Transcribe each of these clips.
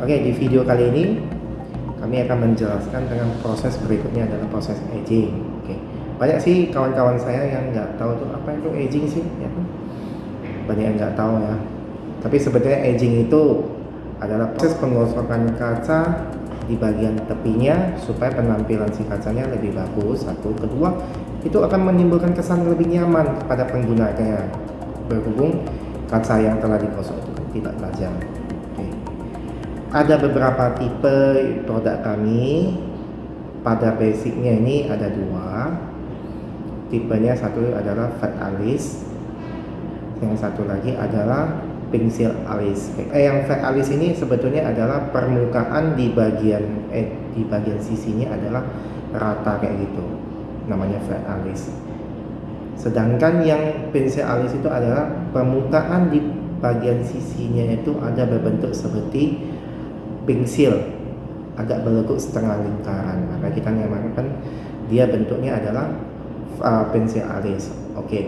Oke, di video kali ini kami akan menjelaskan dengan proses berikutnya adalah proses aging. Oke, banyak sih kawan-kawan saya yang nggak tahu tuh apa itu aging sih, ya kan? Banyak yang nggak tahu ya. Tapi sebetulnya aging itu adalah proses pengosokan kaca di bagian tepinya supaya penampilan si kacanya lebih bagus. Satu, kedua, itu akan menimbulkan kesan lebih nyaman pada penggunanya berhubung kaca yang telah digosok itu tidak tajam ada beberapa tipe produk kami. Pada basicnya ini ada dua. Tipenya satu adalah fat alis yang satu lagi adalah pensil alis eh, yang fat alis ini sebetulnya adalah permukaan di bagian eh di bagian sisinya adalah rata kayak gitu. Namanya fat alis sedangkan yang pensil alis itu adalah permukaan di bagian sisinya itu ada berbentuk seperti pensil agak berlekuk setengah lingkaran. Maka kita namakan dia bentuknya adalah uh, pensil alis. Oke. Okay.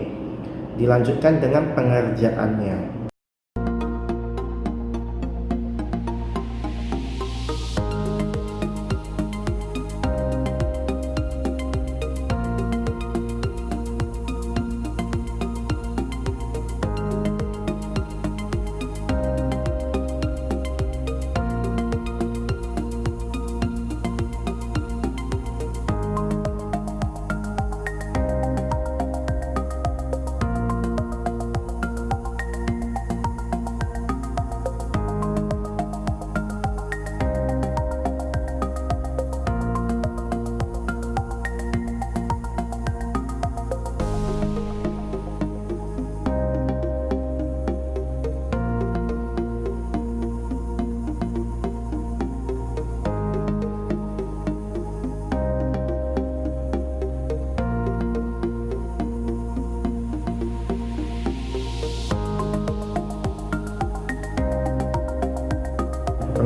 dilanjutkan dengan pengerjaannya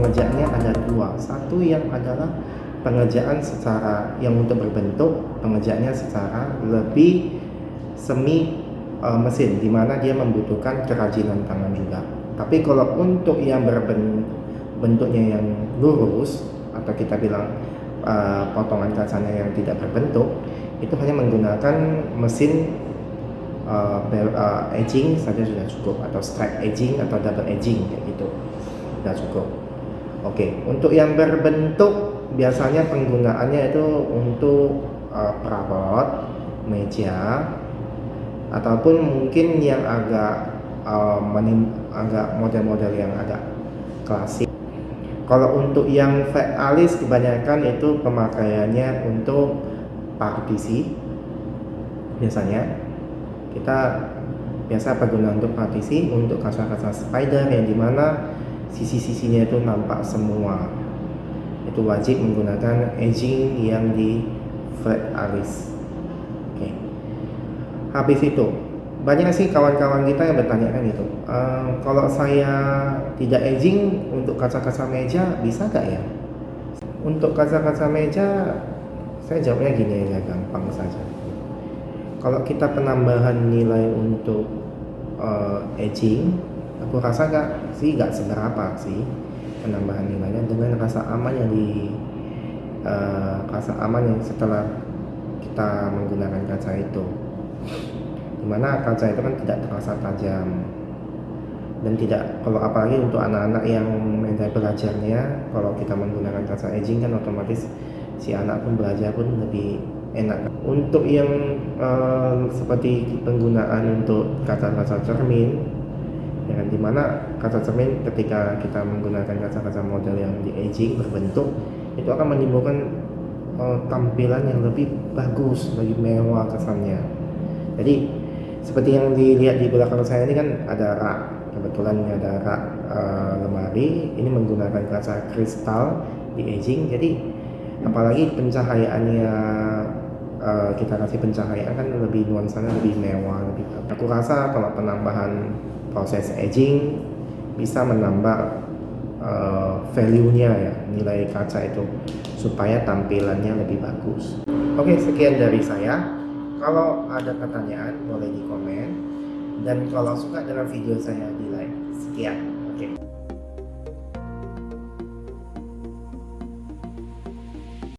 pengerjaannya ada dua. Satu yang adalah pengerjaan secara yang untuk berbentuk pengerjaannya secara lebih semi uh, mesin di mana dia membutuhkan kerajinan tangan juga. Tapi kalau untuk yang berbentuknya yang lurus atau kita bilang uh, potongan kacanya yang tidak berbentuk itu hanya menggunakan mesin uh, uh, edging saja sudah cukup atau strike edging atau double edging kayak gitu. Sudah cukup Oke, untuk yang berbentuk biasanya penggunaannya itu untuk uh, perabot, meja, ataupun mungkin yang agak uh, agak model-model yang agak klasik. Kalau untuk yang fake alis kebanyakan itu pemakaiannya untuk partisi. Biasanya kita biasa penggunaan untuk partisi untuk kaca-kaca spider yang di mana sisi-sisinya itu nampak semua. Itu wajib menggunakan edging yang di flat alis. Oke. Okay. habis itu banyak sih kawan-kawan kita yang bertanya kan itu ehm, kalau saya tidak edging untuk kaca-kaca meja bisa gak ya? Untuk kaca-kaca meja saya jawabnya gini aja gampang saja. Kalau kita penambahan nilai untuk uh, edging aku rasa gak sih gak seberapa sih penambahan nilainya dengan rasa aman yang di uh, rasa aman yang setelah kita menggunakan kaca itu. Di mana kaca itu kan tidak terasa tajam. Dan tidak kalau apalagi untuk anak-anak yang media belajarnya kalau kita menggunakan kaca edging kan otomatis si anak pun belajar pun lebih enak. Untuk yang uh, seperti penggunaan untuk kaca-kaca cermin ya kan di mana kaca cermin ketika kita menggunakan kaca-kaca model yang di aging berbentuk itu akan menimbulkan uh, tampilan yang lebih bagus lebih mewah kesannya. Jadi seperti yang dilihat di belakang saya ini kan ada rak. Kebetulan ini ada rak uh, lemari. Ini menggunakan kaca kristal di aging. Jadi apalagi pencahayaannya uh, kita kasih pencahayaan kan lebih nuansanya lebih mewah lebih aku rasa kalau penambahan proses aging bisa menambah uh, value-nya ya nilai kaca itu supaya tampilannya lebih bagus. Oke sekian dari saya. Kalau ada pertanyaan boleh di komen. Dan kalau suka dengan video saya di like. Sekian. Oke